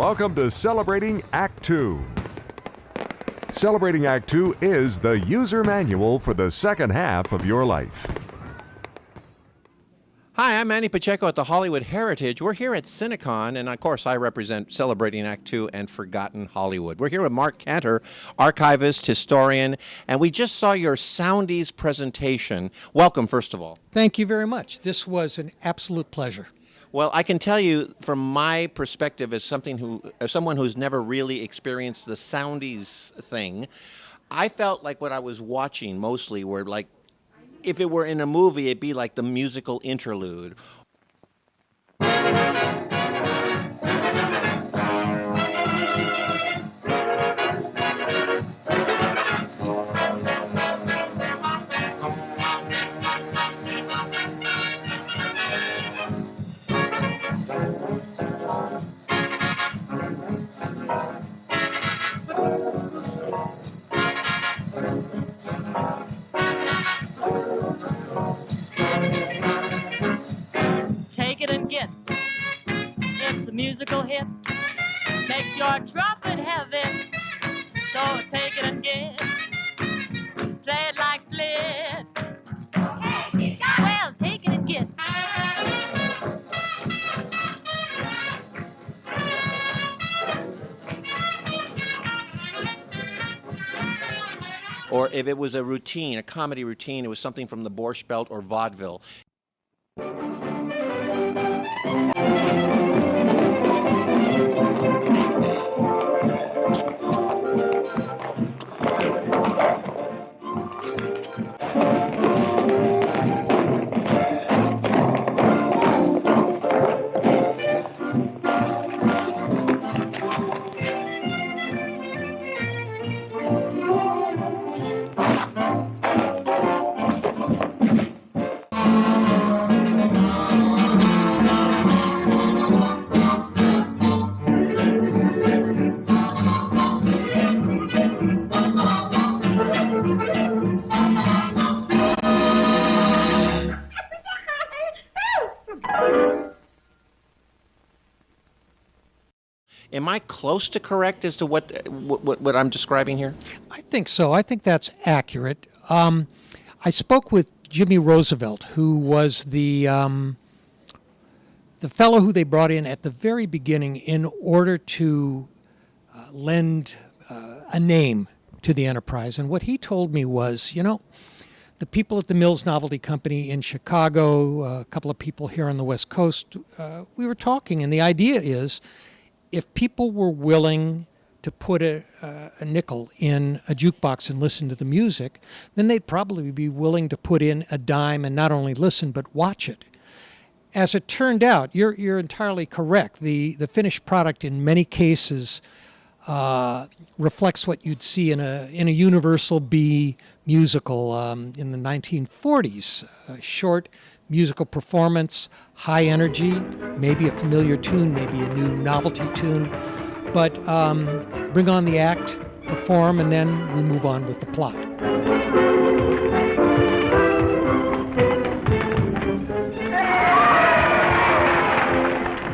Welcome to Celebrating Act Two. Celebrating Act Two is the user manual for the second half of your life. Hi, I'm Manny Pacheco at the Hollywood Heritage. We're here at Cinecon, and of course, I represent Celebrating Act Two and Forgotten Hollywood. We're here with Mark Cantor, archivist, historian, and we just saw your Soundies presentation. Welcome, first of all. Thank you very much. This was an absolute pleasure. Well, I can tell you from my perspective as something who as someone who's never really experienced the Soundies thing, I felt like what I was watching mostly were like if it were in a movie, it'd be like the musical interlude. Hit. Makes your trumpet heavy. So take it. Play it like split. Well, take it and get. Or if it was a routine, a comedy routine, it was something from the Borscht Belt or vaudeville. Am I close to correct as to what what, what I'm describing here? I think so. I think that's accurate. Um, I spoke with Jimmy Roosevelt, who was the um, the fellow who they brought in at the very beginning in order to uh, lend uh, a name to the enterprise. And what he told me was, you know, the people at the Mills Novelty Company in Chicago, uh, a couple of people here on the West Coast, uh, we were talking, and the idea is if people were willing to put a, uh, a nickel in a jukebox and listen to the music, then they'd probably be willing to put in a dime and not only listen but watch it. As it turned out, you're, you're entirely correct. The, the finished product in many cases uh, reflects what you'd see in a, in a Universal B musical um, in the 1940s. A short musical performance, high energy, maybe a familiar tune, maybe a new novelty tune. But um, bring on the act, perform, and then we move on with the plot.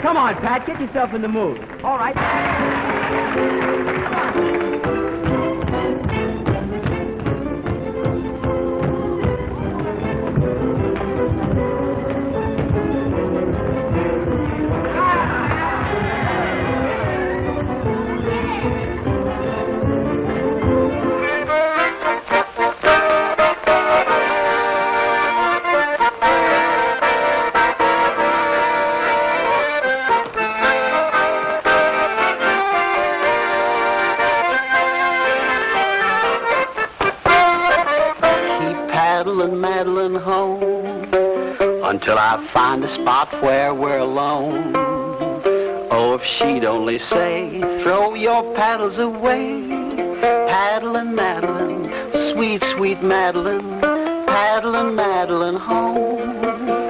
Come on, Pat, get yourself in the mood. All right. Paddling, meddling home until I find a spot where we're alone. Oh, if she'd only say, throw your paddles away, paddling, Madeline, sweet, sweet Madeline, paddling, Madeline home.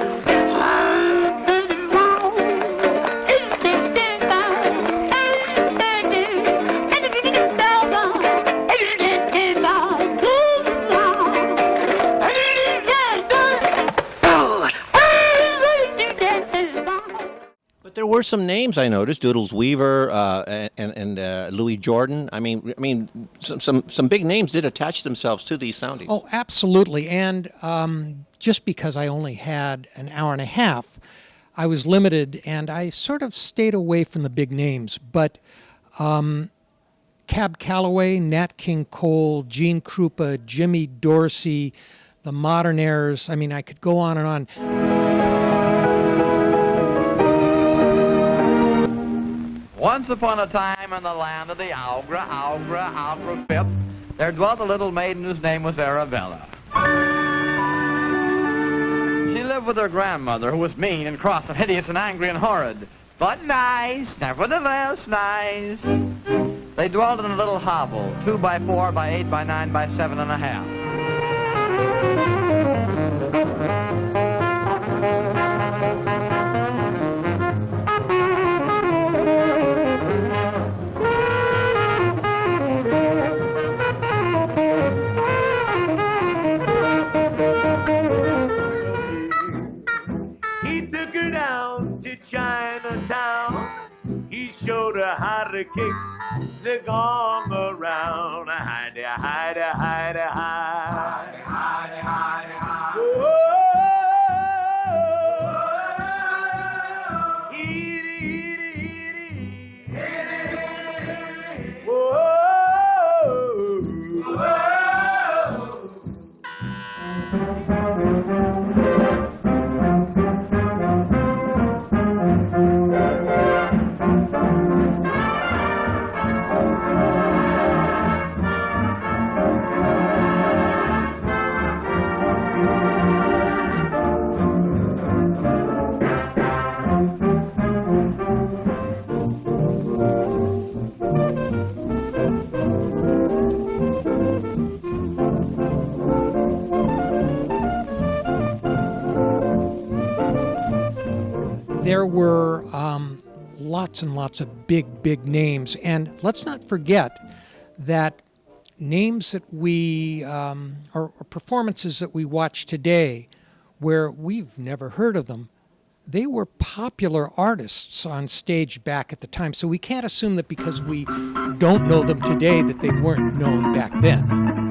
Were some names I noticed: Doodles Weaver uh, and and uh, Louis Jordan. I mean, I mean, some, some some big names did attach themselves to these soundies. Oh, absolutely. And um, just because I only had an hour and a half, I was limited and I sort of stayed away from the big names. But um, Cab Calloway, Nat King Cole, Gene Krupa, Jimmy Dorsey, the Modernaires. I mean, I could go on and on. Once upon a time in the land of the Algra, Algra, Algra Fifth, there dwelt a little maiden whose name was Arabella. She lived with her grandmother, who was mean and cross and hideous and angry and horrid, but nice, nevertheless nice. They dwelt in a little hovel, two by four by eight by nine by seven and a half. Her how there were um, lots and lots of big, big names. And let's not forget that names that we, um, or, or performances that we watch today, where we've never heard of them, they were popular artists on stage back at the time. So we can't assume that because we don't know them today that they weren't known back then.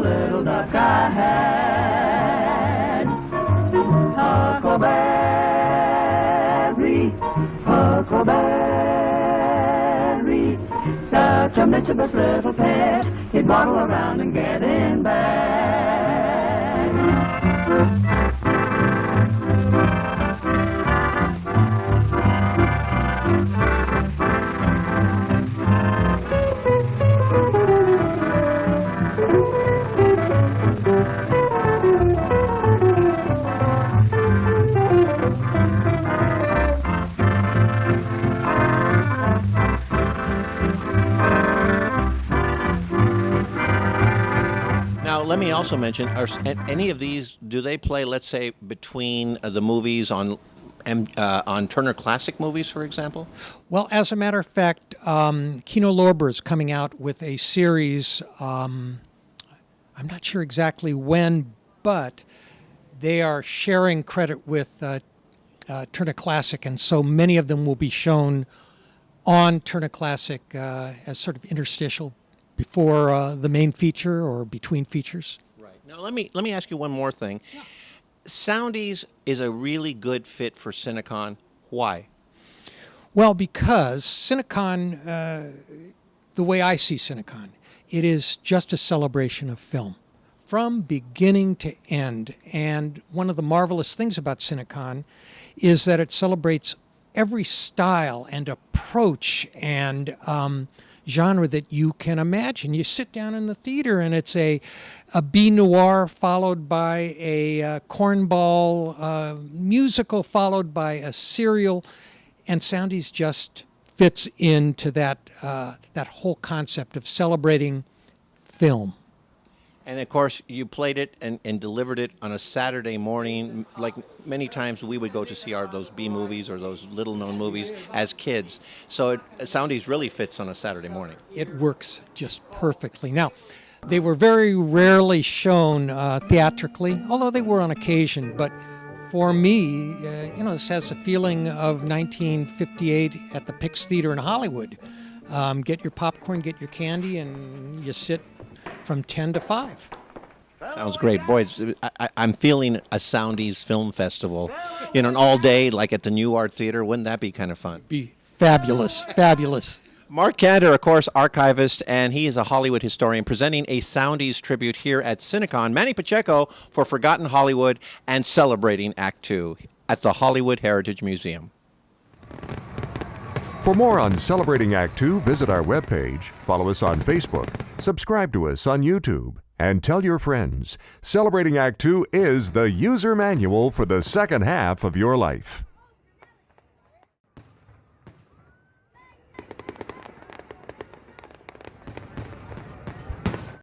Little duck I had. Huckleberry, Huckleberry, such a mischievous little pet, he'd waddle around and get in bed. Now, let me also mention: Are any of these do they play? Let's say between uh, the movies on uh, on Turner Classic Movies, for example. Well, as a matter of fact, um, Kino Lorber is coming out with a series. Um, I'm not sure exactly when, but they are sharing credit with uh, uh, Turner Classic, and so many of them will be shown on Turner Classic uh, as sort of interstitial before uh, the main feature or between features. Right. Now, let me let me ask you one more thing. Soundies is a really good fit for Cinecon. Why? Well, because Cinecon, uh, the way I see Cinecon, it is just a celebration of film from beginning to end. And one of the marvelous things about Cinecon is that it celebrates every style and approach and um, genre that you can imagine. You sit down in the theater and it's a, a B noir followed by a uh, cornball uh, musical followed by a serial, and Soundies just fits into that uh, that whole concept of celebrating film. And of course, you played it and, and delivered it on a Saturday morning. Like many times, we would go to see our those B movies or those little known movies as kids. So it, Soundies really fits on a Saturday morning. It works just perfectly. Now, they were very rarely shown uh, theatrically, although they were on occasion. But for me, uh, you know, this has a feeling of 1958 at the Pix Theater in Hollywood. Um, get your popcorn, get your candy, and you sit from 10 to 5. Sounds great, boys. I, am feeling a Soundies Film Festival, you know, an all day like at the Nuart Theater. Wouldn't that be kind of fun? Be fabulous, fabulous. Mark Cantor, of course, archivist, and he is a Hollywood historian presenting a Soundies tribute here at Cinecon. Manny Pacheco for Forgotten Hollywood and celebrating Act Two at the Hollywood Heritage Museum. For more on Celebrating Act Two, visit our webpage, follow us on Facebook, subscribe to us on YouTube, and tell your friends. Celebrating Act Two is the user manual for the second half of your life.